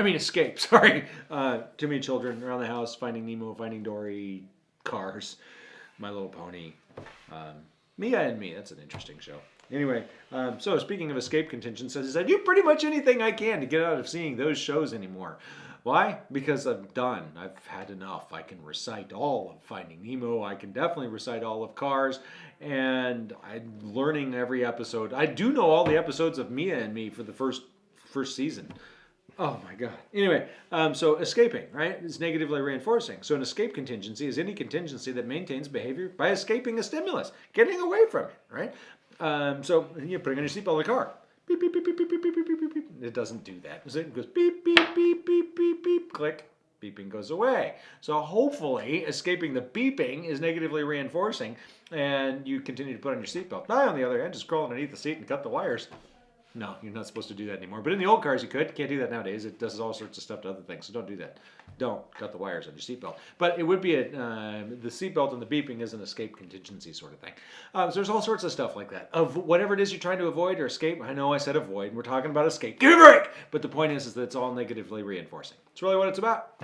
I mean, escape. Sorry. Uh, too many children around the house, Finding Nemo, Finding Dory, Cars, My Little Pony, um, Mia and Me. That's an interesting show. Anyway, um, so speaking of escape contingencies, I do pretty much anything I can to get out of seeing those shows anymore. Why? Because I'm done. I've had enough. I can recite all of Finding Nemo. I can definitely recite all of Cars. And I'm learning every episode. I do know all the episodes of Mia and Me for the first first season. Oh my God. Anyway, um, so escaping, right, is negatively reinforcing. So an escape contingency is any contingency that maintains behavior by escaping a stimulus, getting away from it, right? Um, so you're putting on your seatbelt in the car. Beep, beep, beep, beep, beep, beep, beep, beep, beep. It doesn't do that. It goes beep, beep, beep, beep, beep, beep, click. Beeping goes away. So hopefully escaping the beeping is negatively reinforcing and you continue to put on your seatbelt. I, on the other hand, just crawl underneath the seat and cut the wires. No, you're not supposed to do that anymore. But in the old cars, you could. Can't do that nowadays. It does all sorts of stuff to other things. So don't do that. Don't cut the wires on your seatbelt. But it would be a uh, the seatbelt and the beeping is an escape contingency sort of thing. Um, so there's all sorts of stuff like that. Of whatever it is you're trying to avoid or escape. I know I said avoid. and We're talking about escape. Give me a break. But the point is, is that it's all negatively reinforcing. It's really what it's about.